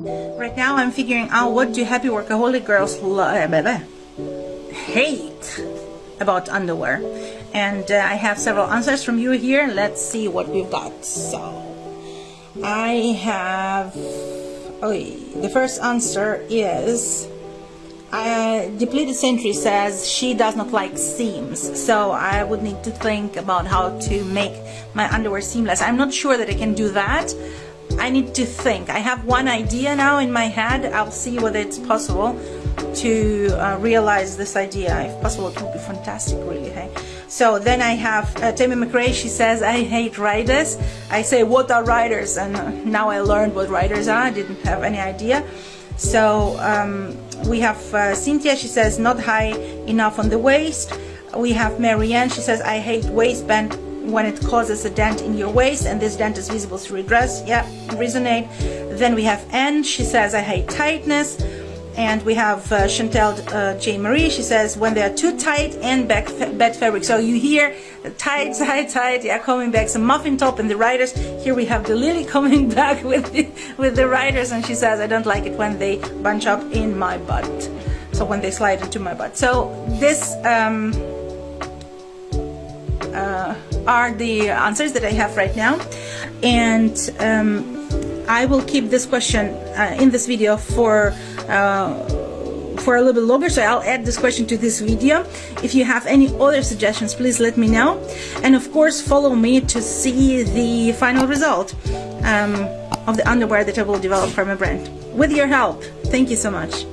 Right now I'm figuring out what do happy workaholic girls hate about underwear. And uh, I have several answers from you here. Let's see what we've got. So, I have... Oh, the first answer is... Uh, Depleted Century says she does not like seams, so I would need to think about how to make my underwear seamless. I'm not sure that I can do that. I need to think. I have one idea now in my head. I'll see whether it's possible to uh, realize this idea. If possible, it would be fantastic, really. Hey. So then I have uh, Tammy McRae. She says, "I hate riders." I say, "What are riders?" And now I learned what riders are. I didn't have any idea. So um, we have uh, Cynthia, she says not high enough on the waist. We have Marianne, she says I hate waistband when it causes a dent in your waist and this dent is visible through a dress. Yeah, resonate. Then we have Anne, she says I hate tightness. And we have uh, Chantel uh, J. Marie. She says, when they are too tight and back bed fabric. So you hear tight, tight, tight. Yeah, coming back. Some muffin top and the riders. Here we have the Lily coming back with the, with the riders. And she says, I don't like it when they bunch up in my butt. So when they slide into my butt. So this um, uh, are the answers that I have right now. And um, I will keep this question uh, in this video for uh, for a little bit longer. So I'll add this question to this video. If you have any other suggestions please let me know. And of course follow me to see the final result um, of the underwear that I will develop for my brand. With your help. Thank you so much